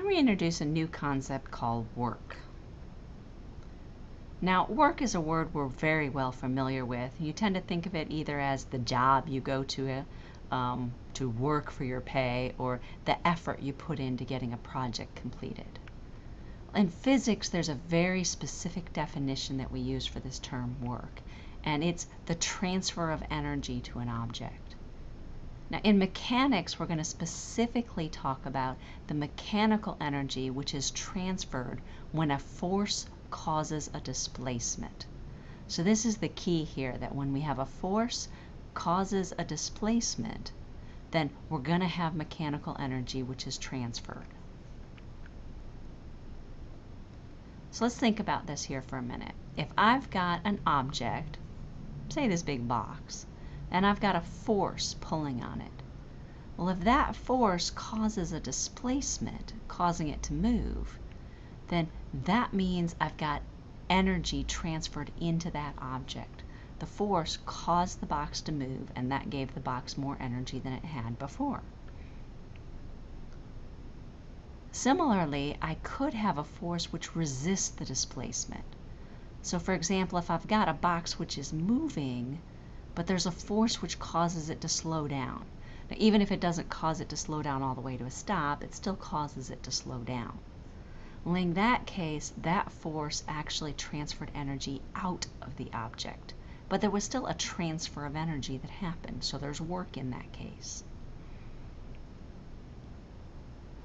Then we introduce a new concept called work. Now, work is a word we're very well familiar with. You tend to think of it either as the job you go to um, to work for your pay or the effort you put into getting a project completed. In physics, there's a very specific definition that we use for this term work, and it's the transfer of energy to an object. Now, in mechanics, we're going to specifically talk about the mechanical energy which is transferred when a force causes a displacement. So this is the key here, that when we have a force causes a displacement, then we're going to have mechanical energy which is transferred. So let's think about this here for a minute. If I've got an object, say this big box, and I've got a force pulling on it. Well, if that force causes a displacement, causing it to move, then that means I've got energy transferred into that object. The force caused the box to move, and that gave the box more energy than it had before. Similarly, I could have a force which resists the displacement. So for example, if I've got a box which is moving, but there's a force which causes it to slow down. Now, even if it doesn't cause it to slow down all the way to a stop, it still causes it to slow down. Well, in that case, that force actually transferred energy out of the object, but there was still a transfer of energy that happened, so there's work in that case.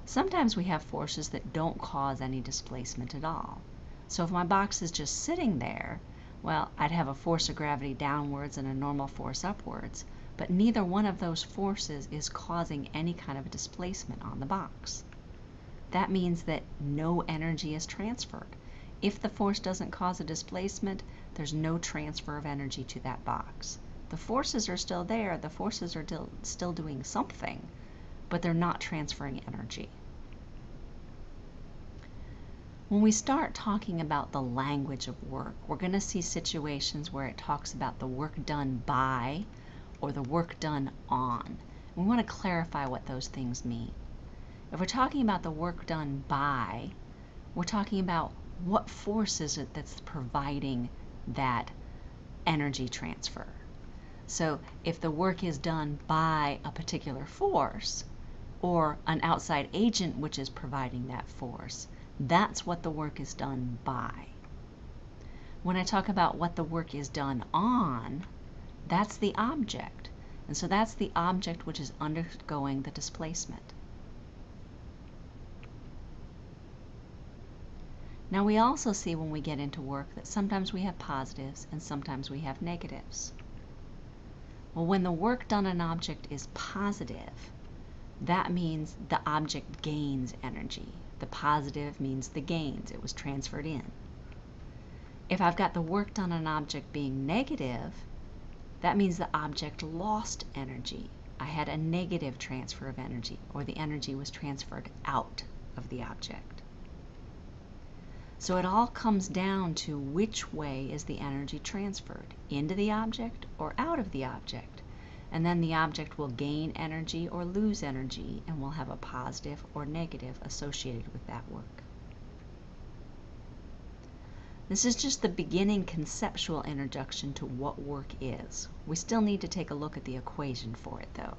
Sometimes we have forces that don't cause any displacement at all. So if my box is just sitting there, well, I'd have a force of gravity downwards and a normal force upwards, but neither one of those forces is causing any kind of a displacement on the box that means that no energy is transferred. If the force doesn't cause a displacement, there's no transfer of energy to that box. The forces are still there, the forces are still doing something, but they're not transferring energy. When we start talking about the language of work, we're going to see situations where it talks about the work done by or the work done on. We want to clarify what those things mean. If we're talking about the work done by, we're talking about what force is it that's providing that energy transfer. So if the work is done by a particular force or an outside agent which is providing that force, that's what the work is done by. When I talk about what the work is done on, that's the object. And so that's the object which is undergoing the displacement. Now we also see when we get into work that sometimes we have positives and sometimes we have negatives. Well, when the work done on an object is positive, that means the object gains energy. The positive means the gains, it was transferred in. If I've got the work done on an object being negative, that means the object lost energy. I had a negative transfer of energy, or the energy was transferred out of the object. So it all comes down to which way is the energy transferred, into the object or out of the object. And then the object will gain energy or lose energy and will have a positive or negative associated with that work. This is just the beginning conceptual introduction to what work is. We still need to take a look at the equation for it though.